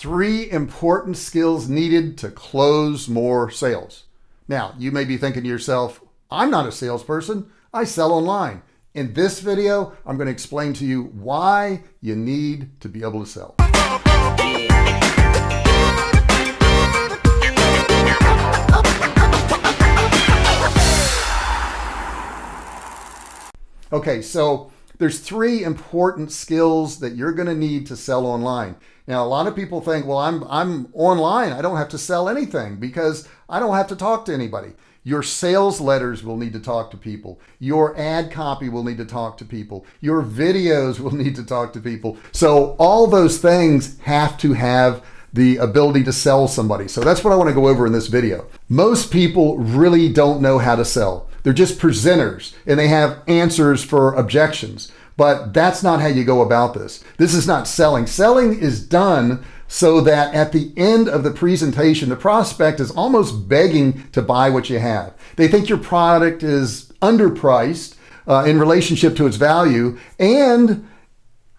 three important skills needed to close more sales. Now, you may be thinking to yourself, I'm not a salesperson. I sell online. In this video, I'm going to explain to you why you need to be able to sell. Okay, so there's three important skills that you're going to need to sell online. Now, a lot of people think, well, I'm, I'm online. I don't have to sell anything because I don't have to talk to anybody. Your sales letters will need to talk to people. Your ad copy will need to talk to people. Your videos will need to talk to people. So all those things have to have the ability to sell somebody. So that's what I want to go over in this video. Most people really don't know how to sell. They're just presenters and they have answers for objections. But that's not how you go about this. This is not selling. Selling is done so that at the end of the presentation, the prospect is almost begging to buy what you have. They think your product is underpriced uh, in relationship to its value and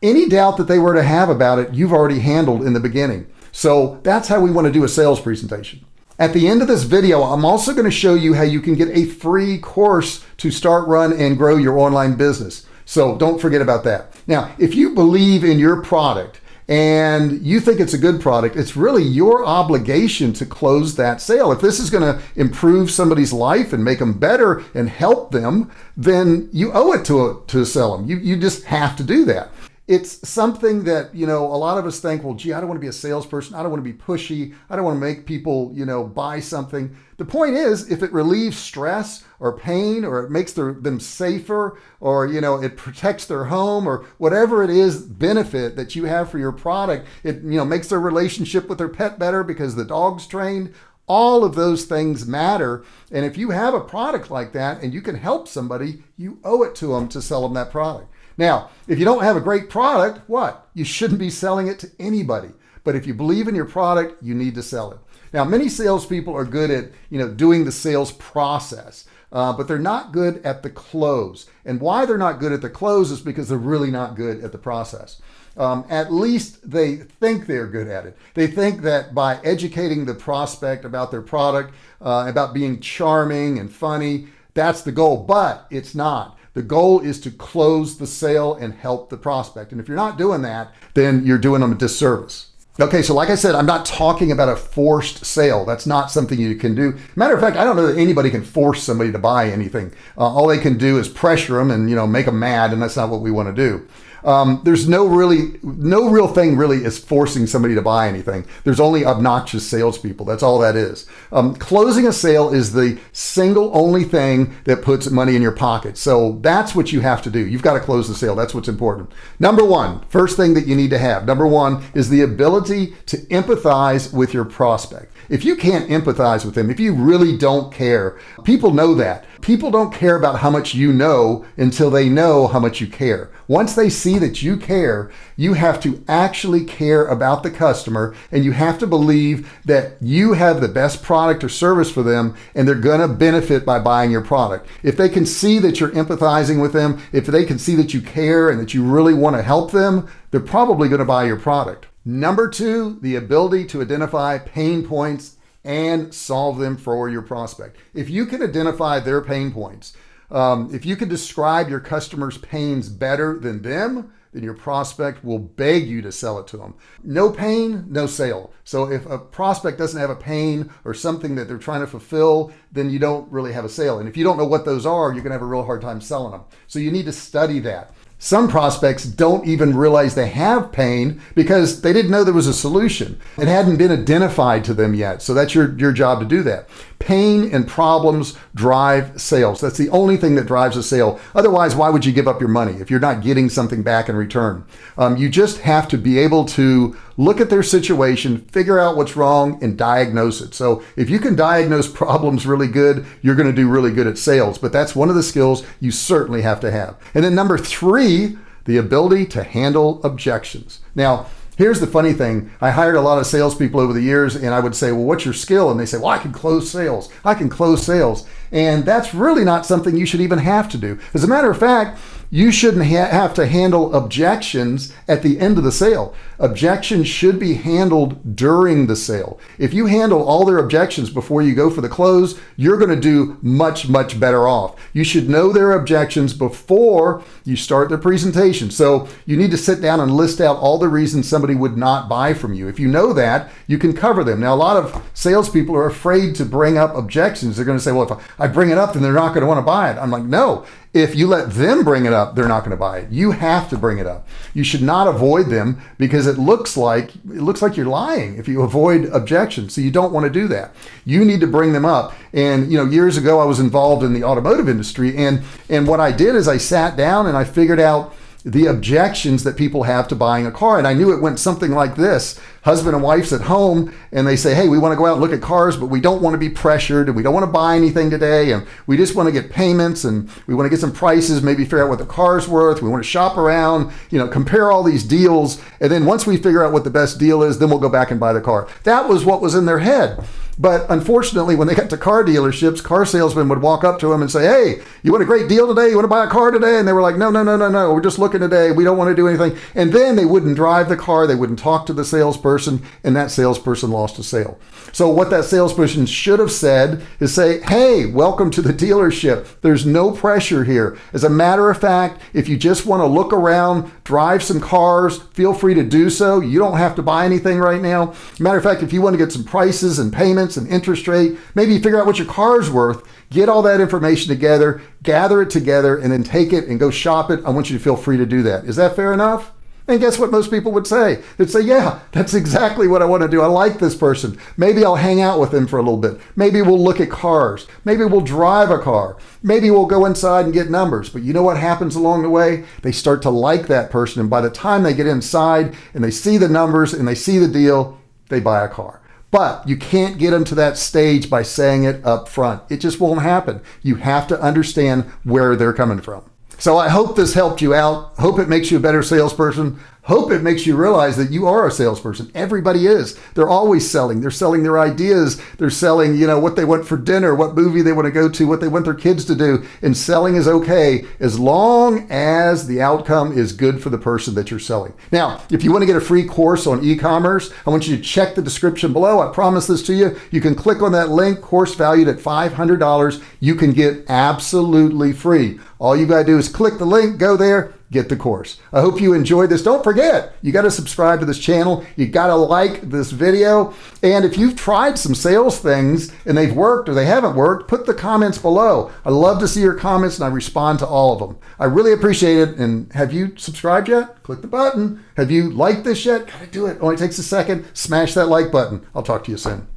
any doubt that they were to have about it, you've already handled in the beginning. So that's how we want to do a sales presentation. At the end of this video, I'm also going to show you how you can get a free course to start, run, and grow your online business. So don't forget about that. Now, if you believe in your product and you think it's a good product, it's really your obligation to close that sale. If this is going to improve somebody's life and make them better and help them, then you owe it to, to sell them. You, you just have to do that it's something that you know a lot of us think well gee i don't want to be a salesperson. I don't want to be pushy. I don't want to make people you know buy something. The point is if it relieves stress or pain or it makes their, them safer or you know it protects their home or whatever it is benefit that you have for your product it you know makes their relationship with their pet better because the dog's trained. All of those things matter. And if you have a product like that and you can help somebody you owe it to them to sell them that product now, if you don't have a great product, what? You shouldn't be selling it to anybody. But if you believe in your product, you need to sell it. Now, many salespeople are good at you know doing the sales process, uh, but they're not good at the close. And why they're not good at the close is because they're really not good at the process. Um, at least they think they're good at it. They think that by educating the prospect about their product, uh, about being charming and funny, that's the goal, but it's not. The goal is to close the sale and help the prospect. And if you're not doing that, then you're doing them a disservice. Okay, so like I said, I'm not talking about a forced sale. That's not something you can do. Matter of fact, I don't know that anybody can force somebody to buy anything. Uh, all they can do is pressure them and you know make them mad, and that's not what we want to do. Um, there's no really, no real thing really is forcing somebody to buy anything. There's only obnoxious salespeople. That's all that is. Um, closing a sale is the single only thing that puts money in your pocket. So that's what you have to do. You've got to close the sale. That's what's important. Number one, first thing that you need to have, number one is the ability to empathize with your prospect. If you can't empathize with them, if you really don't care, people know that. People don't care about how much you know until they know how much you care. Once they see that you care, you have to actually care about the customer and you have to believe that you have the best product or service for them and they're going to benefit by buying your product. If they can see that you're empathizing with them, if they can see that you care and that you really want to help them, they're probably going to buy your product. Number two, the ability to identify pain points and solve them for your prospect. If you can identify their pain points, um, if you can describe your customer's pains better than them, then your prospect will beg you to sell it to them. No pain, no sale. So if a prospect doesn't have a pain or something that they're trying to fulfill, then you don't really have a sale. And if you don't know what those are, you're gonna have a real hard time selling them. So you need to study that. Some prospects don't even realize they have pain because they didn't know there was a solution. It hadn't been identified to them yet. So that's your, your job to do that. Pain and problems drive sales. That's the only thing that drives a sale. Otherwise, why would you give up your money if you're not getting something back in return? Um, you just have to be able to look at their situation, figure out what's wrong, and diagnose it. So if you can diagnose problems really good, you're going to do really good at sales. But that's one of the skills you certainly have to have. And then number three, the ability to handle objections. Now, Here's the funny thing. I hired a lot of salespeople over the years and I would say, well, what's your skill? And they say, well, I can close sales. I can close sales. And that's really not something you should even have to do. As a matter of fact, you shouldn't ha have to handle objections at the end of the sale. Objections should be handled during the sale. If you handle all their objections before you go for the close, you're going to do much, much better off. You should know their objections before you start the presentation. So you need to sit down and list out all the reasons somebody would not buy from you. If you know that, you can cover them. Now, a lot of salespeople are afraid to bring up objections. They're going to say, well, if I bring it up, then they're not going to want to buy it. I'm like, no, if you let them bring it up, they're not going to buy it. You have to bring it up. You should not avoid them because it looks like it looks like you're lying if you avoid objections. So you don't want to do that. You need to bring them up. And you know, years ago I was involved in the automotive industry and and what I did is I sat down and I figured out the objections that people have to buying a car. And I knew it went something like this husband and wife's at home and they say, Hey, we want to go out and look at cars, but we don't want to be pressured and we don't want to buy anything today. And we just want to get payments and we want to get some prices, maybe figure out what the car's worth. We want to shop around, you know, compare all these deals. And then once we figure out what the best deal is, then we'll go back and buy the car. That was what was in their head. But unfortunately, when they got to car dealerships, car salesmen would walk up to them and say, Hey, you want a great deal today? You want to buy a car today? And they were like, No, no, no, no, no. We're just looking today. We don't want to do anything. And then they wouldn't drive the car. They wouldn't talk to the salesperson. And that salesperson lost a sale. So what that salesperson should have said is say, Hey, welcome to the dealership. There's no pressure here. As a matter of fact, if you just want to look around, drive some cars, feel free to do so. You don't have to buy anything right now. Matter of fact, if you want to get some prices and payments, and interest rate. Maybe figure out what your car's worth, get all that information together, gather it together, and then take it and go shop it. I want you to feel free to do that. Is that fair enough? And guess what most people would say? They'd say, Yeah, that's exactly what I want to do. I like this person. Maybe I'll hang out with them for a little bit. Maybe we'll look at cars. Maybe we'll drive a car. Maybe we'll go inside and get numbers. But you know what happens along the way? They start to like that person. And by the time they get inside and they see the numbers and they see the deal, they buy a car. But you can't get them to that stage by saying it up front. It just won't happen. You have to understand where they're coming from. So I hope this helped you out. Hope it makes you a better salesperson. Hope it makes you realize that you are a salesperson. Everybody is. They're always selling. They're selling their ideas. They're selling, you know, what they want for dinner, what movie they want to go to, what they want their kids to do. And selling is okay as long as the outcome is good for the person that you're selling. Now, if you want to get a free course on e-commerce, I want you to check the description below. I promise this to you. You can click on that link, course valued at $500. You can get absolutely free. All you got to do is click the link, go there, get the course. I hope you enjoyed this. Don't forget, you got to subscribe to this channel. You got to like this video. And if you've tried some sales things and they've worked or they haven't worked, put the comments below. I love to see your comments and I respond to all of them. I really appreciate it. And have you subscribed yet? Click the button. Have you liked this yet? Gotta do it. Only takes a second. Smash that like button. I'll talk to you soon.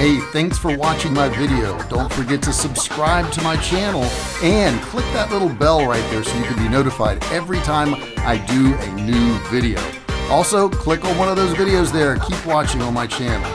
Hey, thanks for watching my video. Don't forget to subscribe to my channel and click that little bell right there so you can be notified every time I do a new video. Also, click on one of those videos there. Keep watching on my channel.